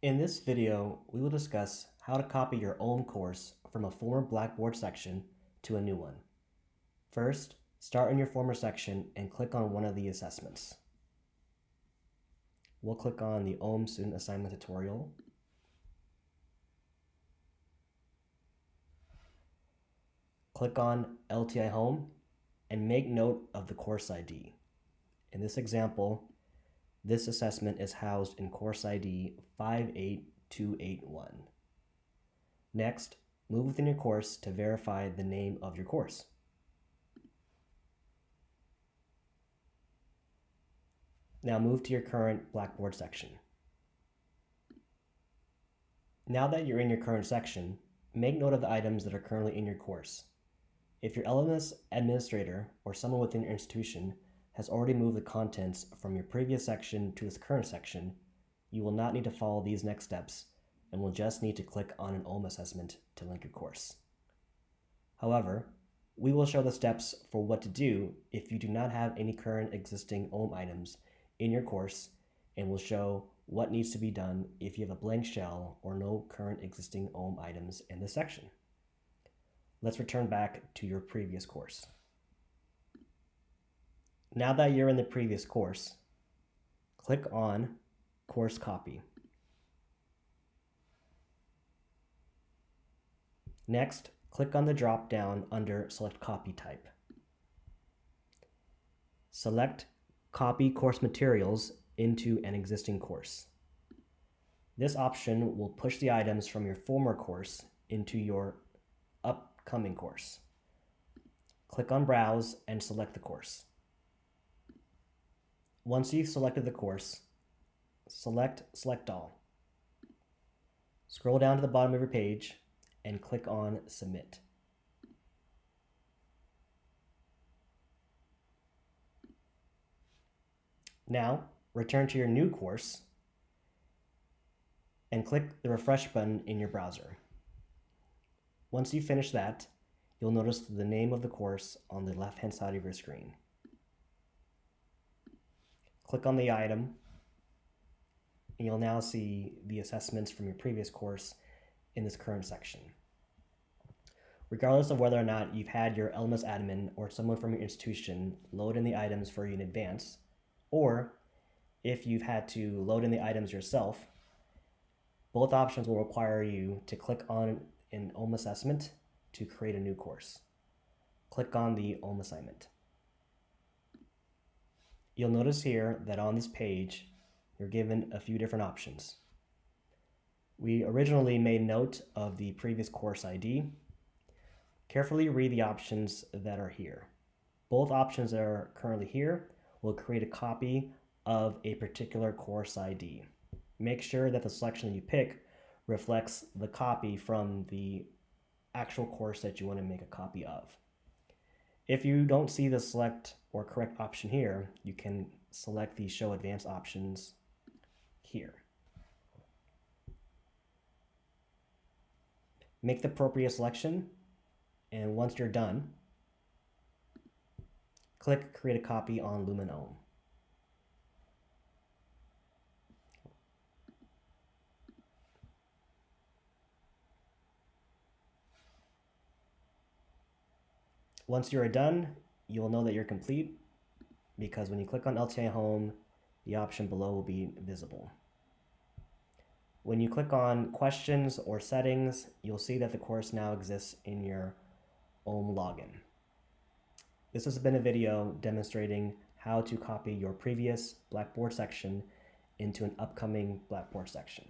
In this video, we will discuss how to copy your own course from a former Blackboard section to a new one. First, start in your former section and click on one of the assessments. We'll click on the OHM Student Assignment Tutorial. Click on LTI Home and make note of the course ID. In this example, this assessment is housed in course ID 58281. Next, move within your course to verify the name of your course. Now move to your current Blackboard section. Now that you're in your current section, make note of the items that are currently in your course. If your LMS administrator or someone within your institution has already moved the contents from your previous section to this current section, you will not need to follow these next steps and will just need to click on an OHM assessment to link your course. However, we will show the steps for what to do if you do not have any current existing OHM items in your course and will show what needs to be done if you have a blank shell or no current existing OHM items in this section. Let's return back to your previous course. Now that you're in the previous course, click on Course Copy. Next, click on the drop-down under Select Copy Type. Select Copy Course Materials into an existing course. This option will push the items from your former course into your upcoming course. Click on Browse and select the course. Once you've selected the course, select Select All. Scroll down to the bottom of your page and click on Submit. Now, return to your new course and click the refresh button in your browser. Once you finish that, you'll notice the name of the course on the left-hand side of your screen click on the item, and you'll now see the assessments from your previous course in this current section. Regardless of whether or not you've had your LMS admin or someone from your institution load in the items for you in advance, or if you've had to load in the items yourself, both options will require you to click on an OHM assessment to create a new course. Click on the OHM assignment. You'll notice here that on this page, you're given a few different options. We originally made note of the previous course ID. Carefully read the options that are here. Both options that are currently here will create a copy of a particular course ID. Make sure that the selection you pick reflects the copy from the actual course that you want to make a copy of. If you don't see the select or correct option here, you can select the show advanced options here. Make the appropriate selection, and once you're done, click create a copy on Lumen OHM. Once you're done, you'll know that you're complete because when you click on LTI Home, the option below will be visible. When you click on questions or settings, you'll see that the course now exists in your OHM login. This has been a video demonstrating how to copy your previous Blackboard section into an upcoming Blackboard section.